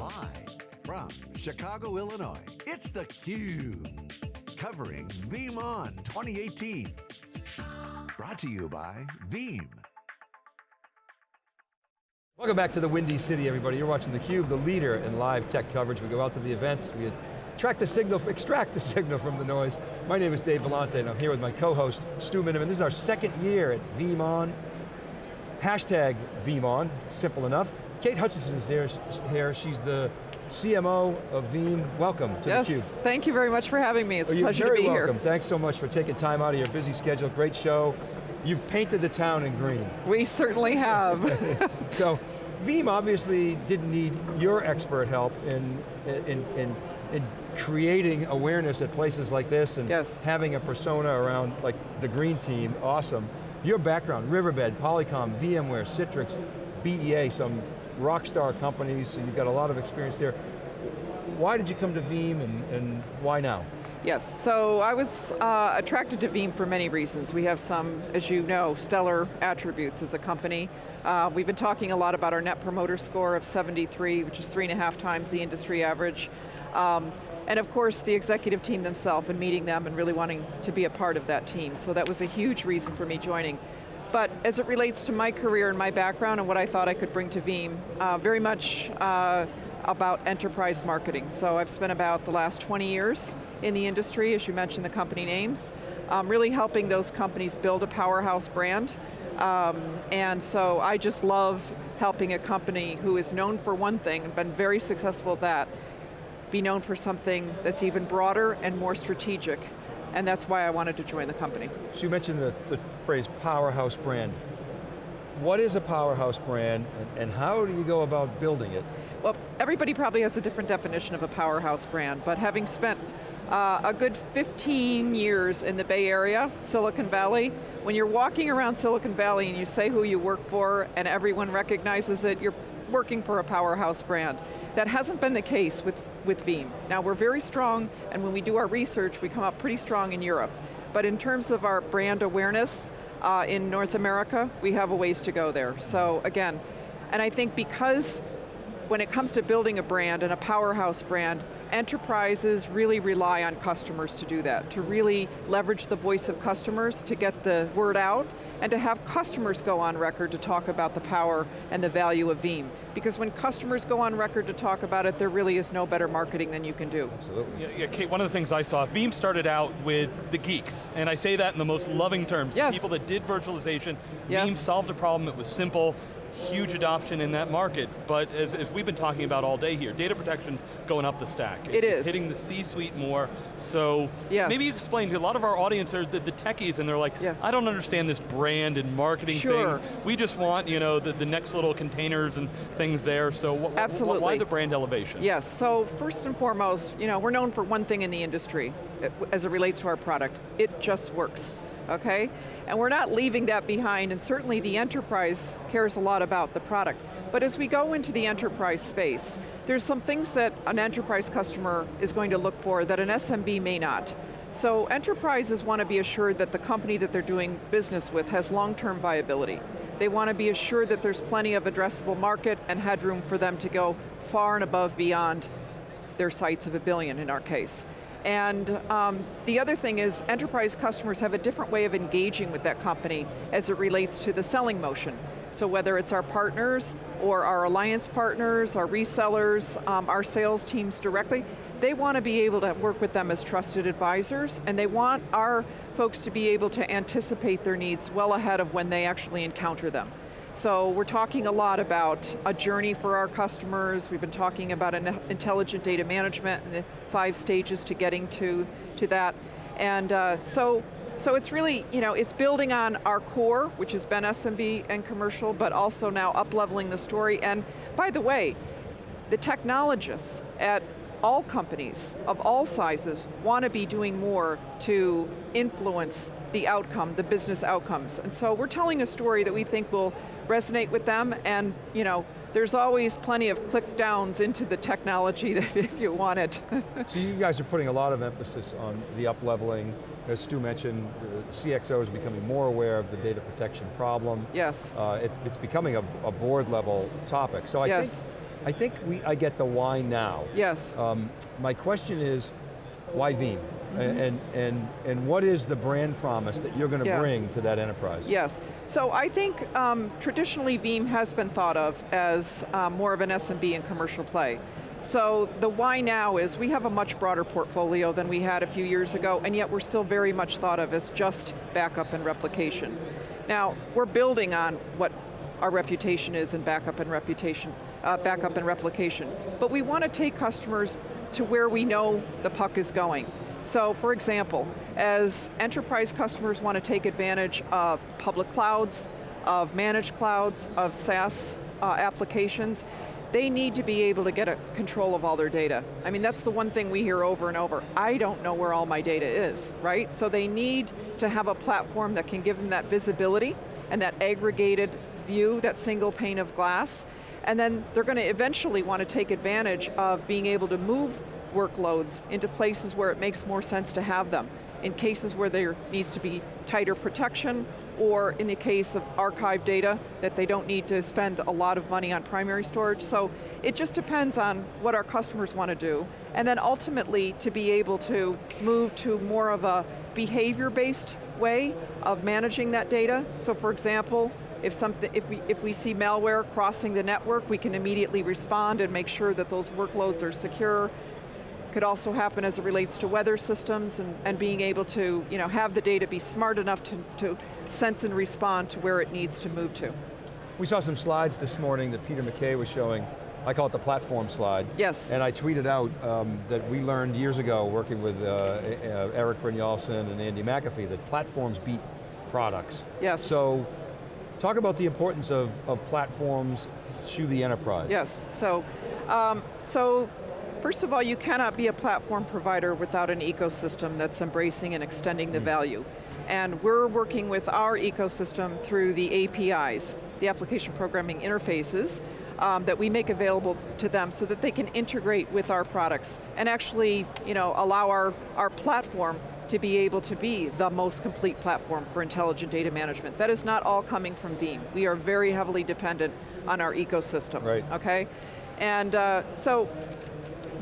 Live from Chicago, Illinois, it's theCUBE. Covering VeeamON 2018. Brought to you by Veeam. Welcome back to the Windy City, everybody. You're watching theCUBE, the leader in live tech coverage. We go out to the events, we track the signal, extract the signal from the noise. My name is Dave Vellante, and I'm here with my co-host, Stu Miniman. This is our second year at VeeamON. Hashtag VeeamON, simple enough. Kate Hutchinson is there, here. She's the CMO of Veeam. Welcome to yes, theCUBE. thank you very much for having me. It's oh, a pleasure to be welcome. here. welcome. Thanks so much for taking time out of your busy schedule. Great show. You've painted the town in green. We certainly have. so, Veeam obviously didn't need your expert help in, in, in, in creating awareness at places like this and yes. having a persona around like the green team, awesome. Your background, Riverbed, Polycom, VMware, Citrix, BEA, some rock star companies, so you've got a lot of experience there. Why did you come to Veeam and, and why now? Yes, so I was uh, attracted to Veeam for many reasons. We have some, as you know, stellar attributes as a company. Uh, we've been talking a lot about our net promoter score of 73, which is three and a half times the industry average. Um, and of course, the executive team themselves and meeting them and really wanting to be a part of that team. So that was a huge reason for me joining. But as it relates to my career and my background and what I thought I could bring to Veeam, uh, very much uh, about enterprise marketing. So I've spent about the last 20 years in the industry, as you mentioned the company names, um, really helping those companies build a powerhouse brand. Um, and so I just love helping a company who is known for one thing and been very successful at that, be known for something that's even broader and more strategic and that's why I wanted to join the company. So you mentioned the, the phrase powerhouse brand. What is a powerhouse brand, and, and how do you go about building it? Well, everybody probably has a different definition of a powerhouse brand, but having spent uh, a good 15 years in the Bay Area, Silicon Valley, when you're walking around Silicon Valley and you say who you work for and everyone recognizes it, you're working for a powerhouse brand. That hasn't been the case with, with Veeam. Now we're very strong, and when we do our research, we come up pretty strong in Europe. But in terms of our brand awareness uh, in North America, we have a ways to go there. So again, and I think because when it comes to building a brand and a powerhouse brand, enterprises really rely on customers to do that, to really leverage the voice of customers to get the word out, and to have customers go on record to talk about the power and the value of Veeam. Because when customers go on record to talk about it, there really is no better marketing than you can do. Absolutely. Yeah, yeah, Kate, one of the things I saw, Veeam started out with the geeks, and I say that in the most loving terms. Yes. People that did virtualization, yes. Veeam solved a problem, it was simple, huge adoption in that market, but as, as, we've been talking about all day here, data protection's going up the stack. It it's is. hitting the C-suite more, so yes. maybe explain, to a lot of our audience are the, the techies and they're like, yeah. I don't understand this brand and marketing sure. things. We just want you know, the, the next little containers and things there, so Absolutely. why the brand elevation? Yes, so first and foremost, you know, we're known for one thing in the industry uh, as it relates to our product. It just works okay? And we're not leaving that behind, and certainly the enterprise cares a lot about the product. But as we go into the enterprise space, there's some things that an enterprise customer is going to look for that an SMB may not. So enterprises want to be assured that the company that they're doing business with has long-term viability. They want to be assured that there's plenty of addressable market and headroom for them to go far and above beyond their sights of a billion in our case. And um, the other thing is enterprise customers have a different way of engaging with that company as it relates to the selling motion. So whether it's our partners or our alliance partners, our resellers, um, our sales teams directly, they want to be able to work with them as trusted advisors and they want our folks to be able to anticipate their needs well ahead of when they actually encounter them. So we're talking a lot about a journey for our customers. We've been talking about an intelligent data management and the five stages to getting to, to that. And uh, so, so it's really, you know, it's building on our core, which has been SMB and commercial, but also now up-leveling the story. And by the way, the technologists at all companies of all sizes want to be doing more to influence the outcome, the business outcomes. And so we're telling a story that we think will resonate with them and you know, there's always plenty of click downs into the technology if you want it. so you guys are putting a lot of emphasis on the up-leveling. As Stu mentioned, the CXO is becoming more aware of the data protection problem. Yes. Uh, it, it's becoming a, a, board level topic. So I yes. think I think we, I get the why now. Yes. Um, my question is, why Veeam? And, and, and what is the brand promise that you're going to Yeah. bring to that enterprise? Yes, so I think um, traditionally Veeam has been thought of as um, more of an SMB and commercial play. So the why now is we have a much broader portfolio than we had a few years ago, and yet we're still very much thought of as just backup and replication. Now, we're building on what our reputation is in backup and reputation, uh, backup and replication. But we want to take customers to where we know the puck is going. So for example, as enterprise customers want to take advantage of public clouds, of managed clouds, of SaaS uh, applications, they need to be able to get a control of all their data. I mean, that's the one thing we hear over and over. I don't know where all my data is, right? So they need to have a platform that can give them that visibility and that aggregated view, that single pane of glass, and then they're going to eventually want to take advantage of being able to move workloads into places where it makes more sense to have them. In cases where there needs to be tighter protection, or in the case of archive data, that they don't need to spend a lot of money on primary storage. So it just depends on what our customers want to do. And then ultimately, to be able to move to more of a behavior-based way of managing that data. So for example, if, something, if, we, if we see malware crossing the network, we can immediately respond and make sure that those workloads are secure. Could also happen as it relates to weather systems and, and being able to you know, have the data be smart enough to, to sense and respond to where it needs to move to. We saw some slides this morning that Peter McKay was showing. I call it the platform slide. Yes. And I tweeted out um, that we learned years ago working with uh, uh, Eric Brynjolfsson and Andy McAfee that platforms beat products. Yes. So, talk about the importance of, of platforms to the enterprise. Yes, so, um, so first of all, you cannot be a platform provider without an ecosystem that's embracing and extending the value. And we're working with our ecosystem through the APIs, the application programming interfaces, um, that we make available to them so that they can integrate with our products and actually you know, allow our, our platform to be able to be the most complete platform for intelligent data management. That is not all coming from Veeam. We are very heavily dependent on our ecosystem, Right. okay? And uh, so,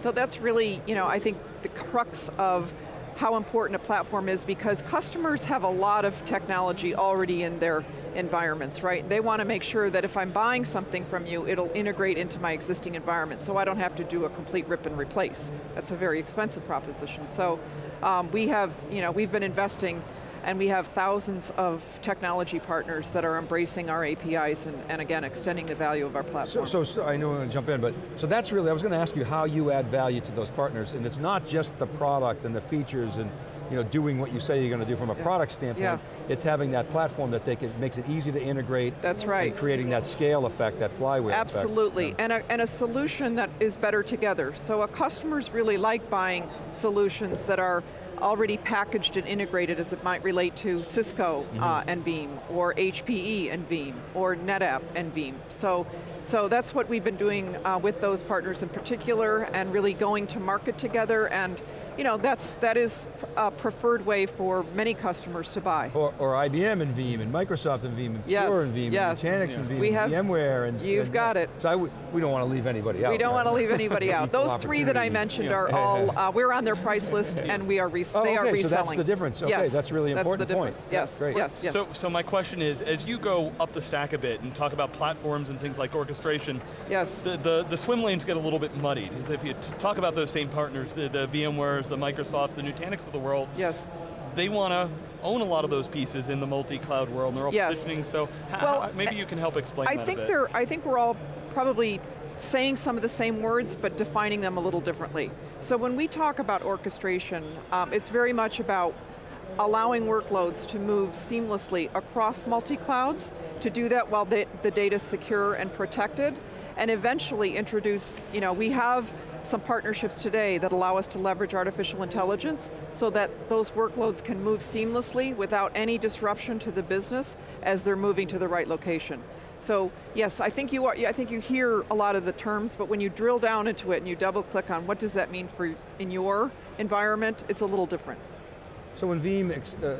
so that's really, you know, I think the crux of how important a platform is because customers have a lot of technology already in their environments, right? They want to make sure that if I'm buying something from you, it'll integrate into my existing environment so I don't have to do a complete rip and replace. That's a very expensive proposition. So um, we have, you know, we've been investing and we have thousands of technology partners that are embracing our APIs and, and again, extending the value of our platform. so, so I know I'm going to jump in, but so that's really, I was going to ask you how you add value to those partners, and it's not just the product and the features and you know, doing what you say you're going to do from a Yeah. product standpoint, Yeah. it's having that platform that they can, makes it easy to integrate. That's right. And creating that scale effect, that flywheel effect. Absolutely, and, a, and a solution that is better together. So a customers really like buying solutions that are already packaged and integrated as it might relate to Cisco uh, and Veeam, or HPE and Veeam, or NetApp and Veeam. So, so that's what we've been doing uh, with those partners in particular, and really going to market together, and you know, that's, that is a preferred way for many customers to buy. Or, or IBM and Veeam, and Microsoft and Veeam, and Yes, Pure and Veeam, yes. and Nutanix and Veeam, We and have- VMware, and you've and- got it. So we don't want to leave anybody out. We don't right? want to leave anybody out. Those three that I opportunity. mentioned Yeah. are all, uh, we're on their price list and we are, res Oh, they are okay, reselling. so that's the difference. Okay, Yes, that's really important That's the point. difference, Yeah, yes, great. yes, yes. So, so my question is, as you go up the stack a bit and talk about platforms and things like orchestration, Yes. the, the, the swim lanes get a little bit muddied. As if you talk about those same partners, the, the VMwares, the Microsofts, the Nutanix of the world, Yes. they want to own a lot of those pieces in the multi-cloud world, and they're all Yes. positioning, so h- Well, maybe you can help explain I that think a bit. they're, I think we're all probably saying some of the same words, but defining them a little differently. So when we talk about orchestration, um, it's very much about allowing workloads to move seamlessly across multi-clouds, to do that while the, the data's secure and protected, and eventually introduce, you know, we have some partnerships today that allow us to leverage artificial intelligence so that those workloads can move seamlessly without any disruption to the business as they're moving to the right location. So yes, I think you are, I think you hear a lot of the terms, but when you drill down into it and you double click on what does that mean for in your environment, it's a little different. So when Veeam uh,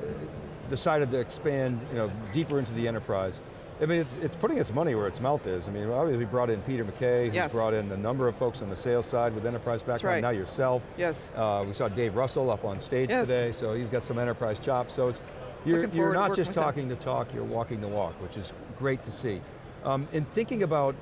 decided to expand you know, deeper into the enterprise, I mean, it's, it's putting its money where its mouth is. I mean, obviously we brought in Peter McKay, who's Yes. brought in a number of folks on the sales side with enterprise background, right. now yourself. Yes. Uh, we saw Dave Russell up on stage Yes. today, so he's got some enterprise chops. So it's, you're, you're not just talking the talk, you're walking the walk, which is great to see. Um, in thinking about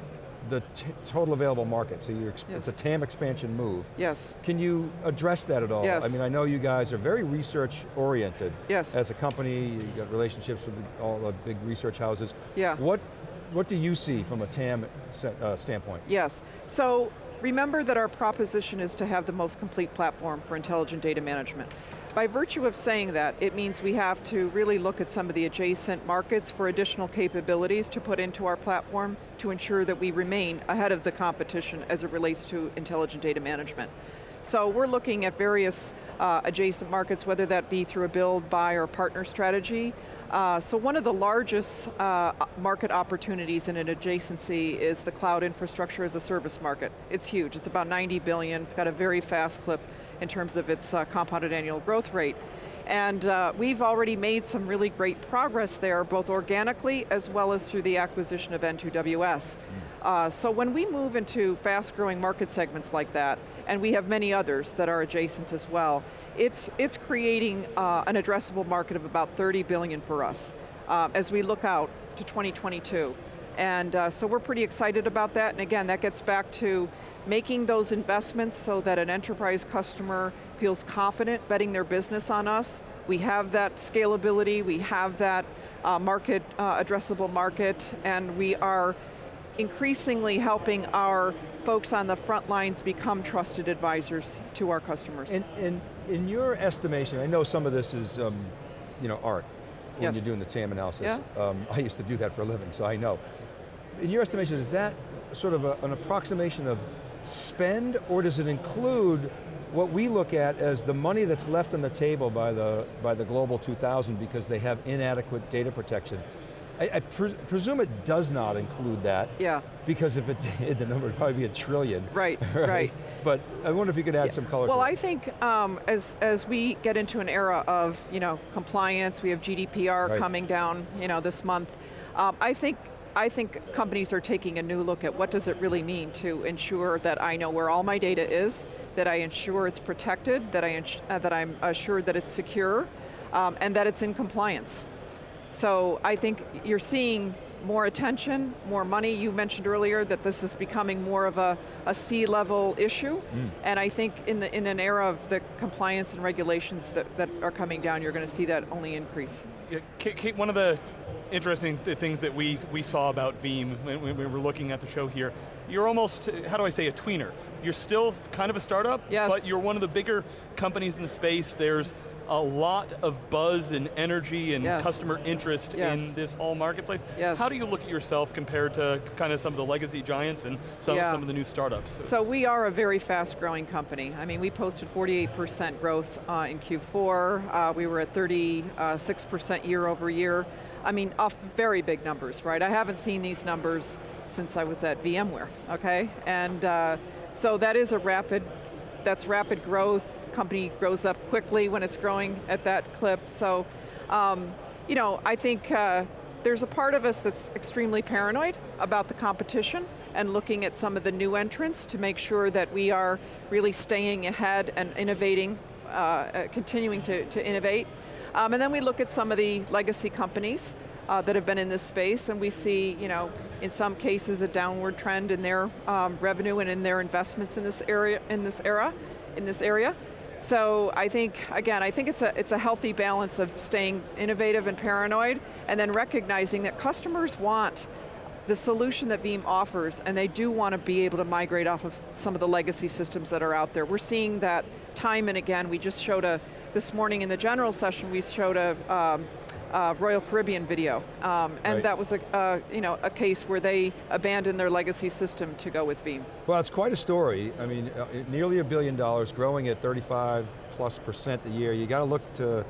the total available market, so Yes. it's a TAM expansion move. Yes. Can you address that at all? Yes. I mean, I know you guys are very research oriented. Yes. As a company, you've got relationships with all the big research houses. Yeah. What, what do you see from a TAM uh, standpoint? Yes. So remember that our proposition is to have the most complete platform for intelligent data management. By virtue of saying that, it means we have to really look at some of the adjacent markets for additional capabilities to put into our platform to ensure that we remain ahead of the competition as it relates to intelligent data management. So we're looking at various uh, adjacent markets, whether that be through a build, buy, or partner strategy. Uh, so one of the largest uh, market opportunities in an adjacency is the cloud infrastructure as a service market. It's huge, it's about 90 billion, it's got a very fast clip in terms of its uh, compounded annual growth rate. And uh, we've already made some really great progress there, both organically as well as through the acquisition of N2WS. Uh, so when we move into fast growing market segments like that, and we have many others that are adjacent as well, it's, it's creating uh, an addressable market of about 30 billion for us uh, as we look out to 2022. And uh, so we're pretty excited about that, and again, that gets back to making those investments so that an enterprise customer feels confident betting their business on us. We have that scalability, we have that uh, market, uh, addressable market, and we are increasingly helping our folks on the front lines become trusted advisors to our customers. In, in, in your estimation, I know some of this is um, you know, art, when Yes. you're doing the TAM analysis. Yeah. Um, I used to do that for a living, so I know. In your estimation, is that sort of a, an approximation of spend, or does it include what we look at as the money that's left on the table by the, by the Global 2000 because they have inadequate data protection? I, I pre presume it does not include that. Yeah. Because if it did, the number would probably be a trillion. Right, right. But I wonder if you could add some color Well, I it. think um, as, as we get into an era of you know, compliance, we have GDPR Right. coming down you know, this month, um, I, think, I think companies are taking a new look at what does it really mean to ensure that I know where all my data is, that I ensure it's protected, that, I uh, that I'm assured that it's secure, um, and that it's in compliance. So I think you're seeing more attention, more money. You mentioned earlier that this is becoming more of a, a C-level issue. Hmm. And I think in, the, in an era of the compliance and regulations that, that are coming down, you're going to see that only increase. Yeah, Kate, Kate, one of the interesting th things that we, we saw about Veeam when, when we were looking at the show here, you're almost, how do I say, a tweener. You're still kind of a startup, Yes. but you're one of the bigger companies in the space. There's a lot of buzz and energy and Yes. customer interest Yes. in this whole marketplace. Yes. How do you look at yourself compared to kind of some of the legacy giants and some, Yeah. some of the new startups? So we are a very fast growing company. I mean, we posted 48% growth uh, in Q4. Uh, we were at 36% year over year. I mean, off very big numbers, right? I haven't seen these numbers since I was at VMware, okay? And uh, so that is a rapid, that's rapid growth. Company grows up quickly when it's growing at that clip. So, um, you know, I think uh, there's a part of us that's extremely paranoid about the competition and looking at some of the new entrants to make sure that we are really staying ahead and innovating, uh, uh, continuing to, to innovate. Um, and then we look at some of the legacy companies uh, that have been in this space and we see, you know, in some cases a downward trend in their um, revenue and in their investments in this area, in this era, in this area. So I think, again, I think it's a, it's a healthy balance of staying innovative and paranoid, and then recognizing that customers want the solution that Veeam offers, and they do want to be able to migrate off of some of the legacy systems that are out there. We're seeing that time and again. We just showed a, this morning in the general session, we showed a, um, uh, Royal Caribbean video, um, and Right. that was a, uh, you know, a case where they abandoned their legacy system to go with Veeam. Well, it's quite a story. I mean, uh, nearly a billion dollars, growing at 35 plus percent a year. You got to look to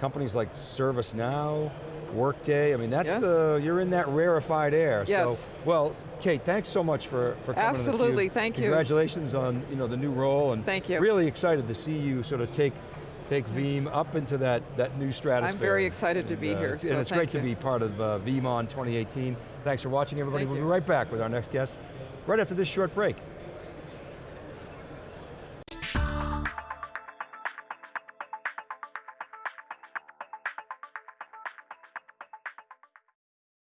companies like ServiceNow, Workday. I mean, that's Yes. the, you're in that rarefied air. Yes. So, well, Kate, thanks so much for, for coming Absolutely, thank you. Congratulations on you know, the new role and Thank you. really excited to see you sort of take take Veeam up into that, that new stratosphere. I'm very excited to be And, uh, here, it's- so And it's great to be part of uh, VeeamON 2018. Thanks for watching everybody. Thank we'll you. be right back with our next guest, right after this short break.